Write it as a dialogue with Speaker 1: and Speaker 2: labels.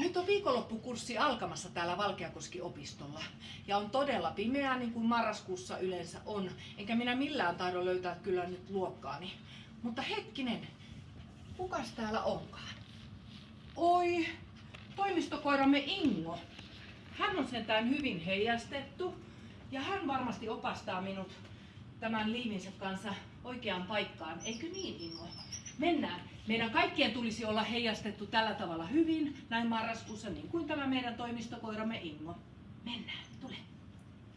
Speaker 1: Nyt on viikonloppukurssi alkamassa täällä Valkeakoski-opistolla. Ja on todella pimeää, niin kuin marraskuussa yleensä on. Enkä minä millään tahdo löytää kyllä nyt luokkaani. Mutta hetkinen, kukas täällä onkaan? Oi, toimistokoiramme Ingo. Hän on sentään hyvin heijastettu ja hän varmasti opastaa minut tämän liivinsä kanssa oikeaan paikkaan. Eikö niin, Ingo? Mennään. Meidän kaikkien tulisi olla heijastettu tällä tavalla hyvin, näin marraskuussa, niin kuin tämä meidän toimistokoiramme Ingo. Mennään, tule.